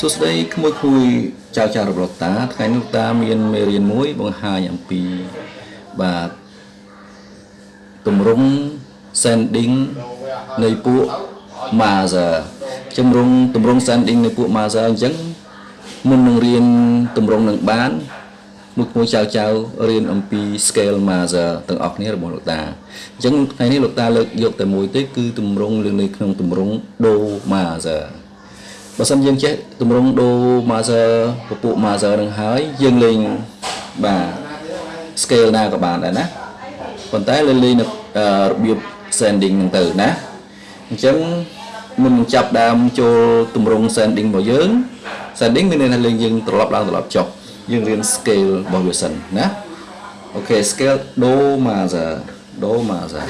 សួស្តីក្មួយក្មួយចៅចៅរបស់តាថ្ងៃនេះតាមានមេរៀនមួយបង្ហាញអំពីបាទទម្រង់ sending នៃពួក master ជំរងទម្រង់ sending នៃពួក master អញ្ចឹងមុននឹងរៀនទម្រង់នឹងបានមួយមួយចៅចៅរៀនអំពី scale master ទាំងអស់គ្នារបស់លោកតាអញ្ចឹងថ្ងៃនេះលោកតាលើកយកតែមួយទេគឺទម្រង់លើនៅក្នុងទម្រង់ do master បើសិនយើងចេះទម្រង់ do master ពពួក master នឹងហើយយើងលេងបាទ scale ណាក៏បានដែរណាប៉ុន្តែលេងលេងនៅរបៀប sending ហ្នឹងទៅណាអញ្ចឹងមុននឹងចាប់ដើមចូលទម្រង់ sending របស់យើង sending មានន័យថាលេងយើងត្រឡប់ឡើងត្រឡប់ចុះយើងរៀន scale របស់វាសិនណាអូខេ scale do major do major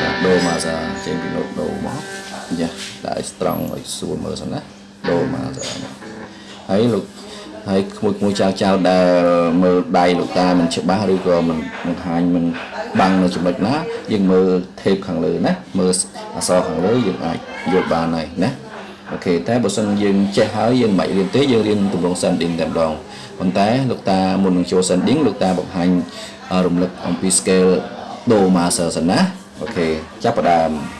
ណា do major ចេញពី note do មក យ៉ាដាក់ឲ្យ strong ឲ្យស្រួលមើលសិនណា do major ហើយលោកហើយក្មួយក្មួយចៅចៅដែលមើលដៃលោកតាមិនច្បាស់ឬក៏មិនបង្ហាញមិនបាំងនៅចំណុចណាយើងមើល tape ខាងលើណាមើលអក្សរខាងលើយើងអាចយល់បានហើយណាអូខេតែបើសិនយើងចេះហើយយើងមិនរៀនទេយើងរៀនទម្រង់ sending តែម្ដងប៉ុន្តែលោកតាមុននឹងចូល sending លោកតាបង្ហាញរំលឹកអំពី scale do major សិនណាអូខេចាប់ផ្ដើម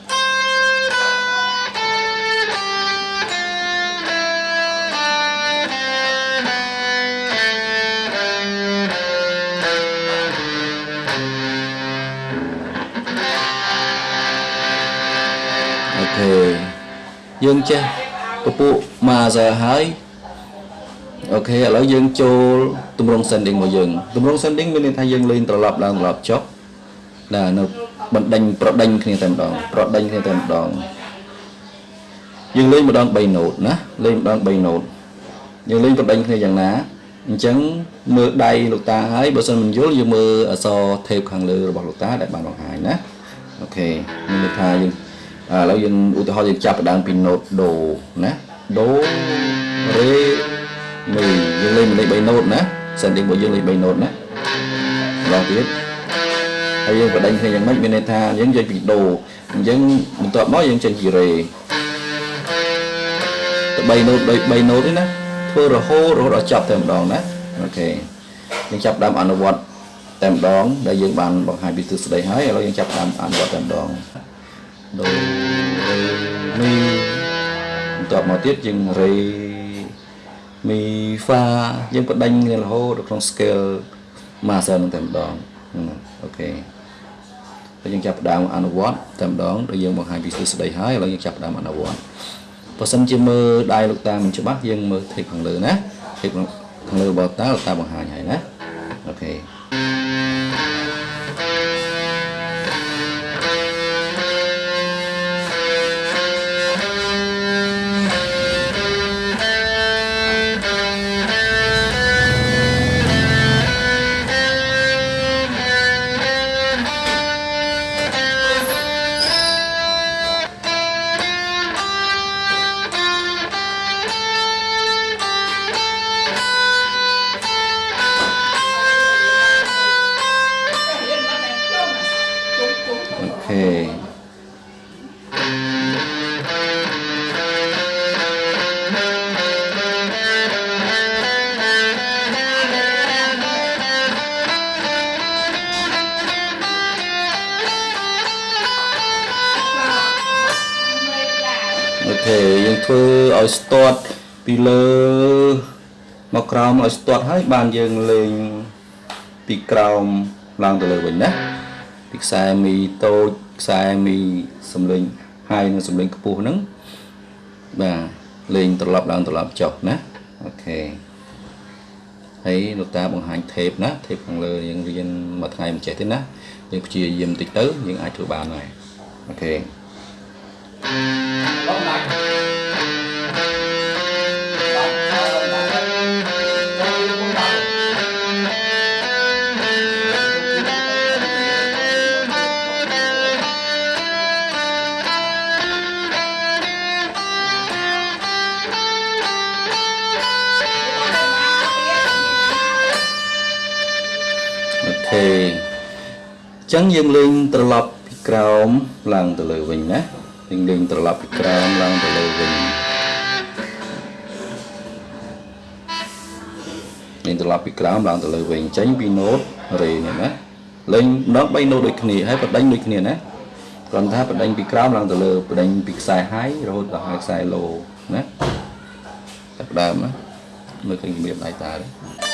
ទី2ណាត្រឡប់ទៅវិញណាអូខេយើងចេះពពួក master ហើយអូខេឥឡូវយើងចូលទម្រង់ sending របស់យើងទម្រង់ sending មានន័យថាយើងលេងត្រឡប់ឡើងត្រឡប់ចុះណានៅបណ្ដេញប្រដេញគ្នាតែម្ដងប្រដេញគ្នាតែម្ដងយើងលេងម្ដង3 note ណាលេងម្ដង3 note យើងលេងប្រដេញគ្នាយ៉ាងណាអញ្ចឹងមើលដៃលោកតាហើយបើសិនមិនយល់យើងមើលអក្សរ tape ខាងលើរបស់លោកតាដែលបានបង្ហាញណាអូខេមានន័យថាយើង ឥឡូវយើងឧទាហរណ៍យើងចាប់ផ្ដើមពី note do ណា do re mi យើងលេងលេខ3 note ណា sending របស់យើងលេខ3 note ណាម្ដងទៀតហើយយើងបដិញគ្នាយ៉ាងម៉េចមានន័យថាយើងយកពី do អញ្ចឹងបន្ទាប់មកយើងចេញពី re ទៅ3 note ដូច3 note ទេណាធ្វើរហូតរហូតដល់ចប់តែម្ដងណាអូខេយើងចាប់ដើមអនុវត្តតែម្ដងដែលយើងបានបង្ហាញពីទិសស្ដីហើយឥឡូវយើងចាប់ដើមអនុវត្តតែម្ដង do re mi បន្ទាប់មកទៀតយើង re mi fa យើងបដិញរហូតដល់ក្នុង scale master នឹងតែម្ដងអូខេហើយយើងចាប់ផ្ដើមអនុវត្តតែម្ដងដែលយើងបង្ហាញពីទិសស្ដីហើយឥឡូវយើងចាប់ផ្ដើមអនុវត្តបើសិនជាមើលដៃលោកតាមិនច្បាស់យើងមើល tape ខាងលើណា tape ខាងលើរបស់តាលោកតាបង្ហាញហើយណាអូខេ ខេអូខេយើងធ្វើឲ្យស្ទាត់ពីលើមកក្រោមឲ្យស្ទាត់ហើយបានយើងលេងពីក្រោមឡើងទៅលើវិញណា ពីខ្សែមីតូចខ្សែមីសំលេងហើយនិងសំលេងខ្ពស់ហ្នឹងបាទលេងត្រឡប់ឡើងត្រឡប់ចុះណាអូខេហើយលោកតាបង្ហាញ tape ណា tape ខាងលើយើងរៀនមួយថ្ងៃមិនចេះទេណាយើងព្យាយាមតិចទៅយើងអាចធ្វើបានហើយអូខេ Bóng ចឹងយើងលេងត្រឡប់ពីក្រោមឡើងទៅលើវិញណាយើងលេងត្រឡប់ពីក្រោមឡើងទៅលើវិញលេងត្រឡប់ពីក្រោមឡើងទៅលើវិញចេញពីណូតរេនេះណាលេងម្ដង3ណូតដូចគ្នាហើយបដិញដូចគ្នាណាគ្រាន់ថាបដិញពីក្រោមឡើងទៅលើបដិញពីខ្សែហាយរហូតដល់ហើយខ្សែឡូណាតែផ្ដើមណាមើលឃើញរបៀបដៃតាទេ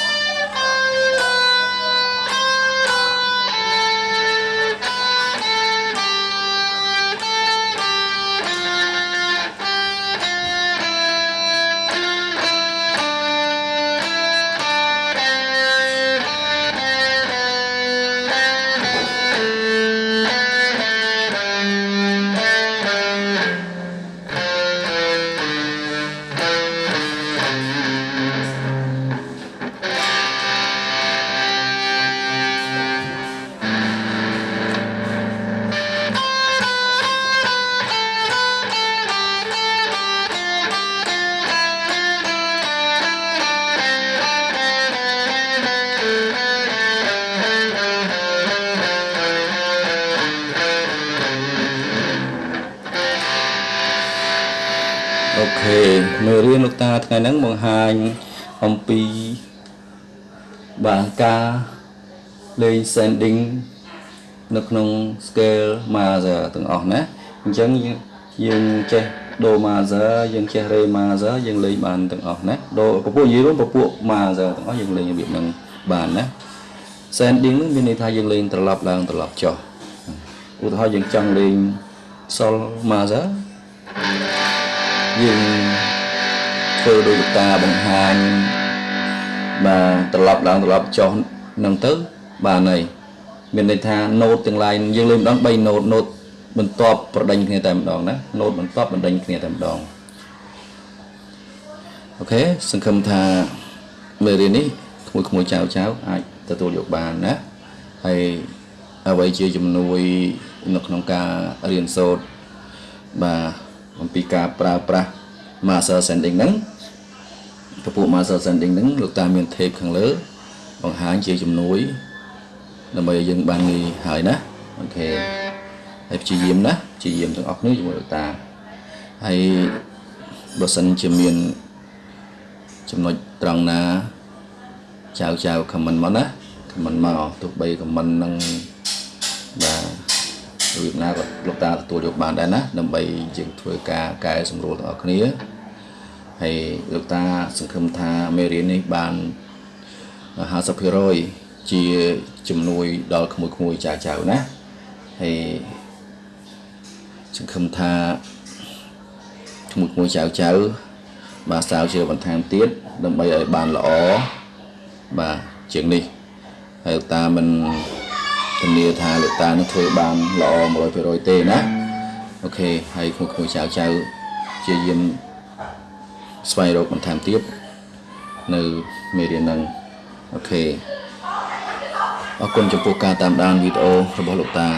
អូខេមេរៀនលោកតាថ្ងៃហ្នឹងបង្ហាញអំពីបាទការលេង sending នៅក្នុង scale major ទាំងអស់ណាអញ្ចឹងយើងយើងចេះ do major យើងចេះ re major យើងលេងបានទាំងអស់ណា do ពពួកនិយាយរួមពពួក major ទាំងអស់យើងលេងរបៀបហ្នឹងបានណា sending ហ្នឹងមានន័យថាយើងលេងត្រឡប់ឡើងត្រឡប់ចុះឧទាហរណ៍យើងចង់លេង sol major យើងធ្វើដោយលោកតាបង្ហាញបាទត្រឡប់ឡើងត្រឡប់ចុះនឹងទៅបាទហើយមានន័យថា note ទាំង lain យើងលេងម្ដង3 note note បន្ទាប់ប្រដេញគ្នាតែម្ដងណា note បន្ទាប់ប្រដេញគ្នាតែម្ដងអូខេសង្ឃឹមថាមេរៀននេះក្មួយក្មួយចៅចៅអាចទទួលយកបានណាហើយអ្វីជាជំនួយនៅក្នុងការរៀនសូត្របាទ អំពីការប្រើប្រាស់ master sending ហ្នឹងពពួក master sending ហ្នឹងលោកតាមាន tape ខាងលើ បង្ហាញជាជំនួយដើម្បីឲ្យយើងបានងាយហើយណាអូខេហើយព្យាយាមណាព្យាយាមទាំងអស់គ្នាជាមួយលោកតាហើយបើសិនជាមានចំណុចត្រង់ណាចៅចៅ comment មកណា comment មកទោះបី comment ហ្នឹងបាទ របៀបណាក៏លោកតាទទួលយកបានដែរណាដើម្បីយើងធ្វើការកែសម្រួលទាំងអស់គ្នាហើយលោកតាសង្ឃឹមថាមេរៀននេះបាន50%ជាជំនួយដល់ក្មួយក្មួយចាចៅណាហើយសង្ឃឹមថាក្មួយក្មួយចៅចៅបាទស្រាវជ្រាវបន្ថែមទៀតដើម្បីឲ្យបានល្អបាទជាងនេះហើយលោកតាមិន ធានាថាលោកតានឹងធ្វើបានល្អ100%ទេណាអូខេហើយក្មួយៗចៅចៅជាយាមស្វែងរកបន្ថែមទៀតនៅមេរៀនហ្នឹងអូខេអរគុណចំពោះការតាមដានវីដេអូរបស់លោកតា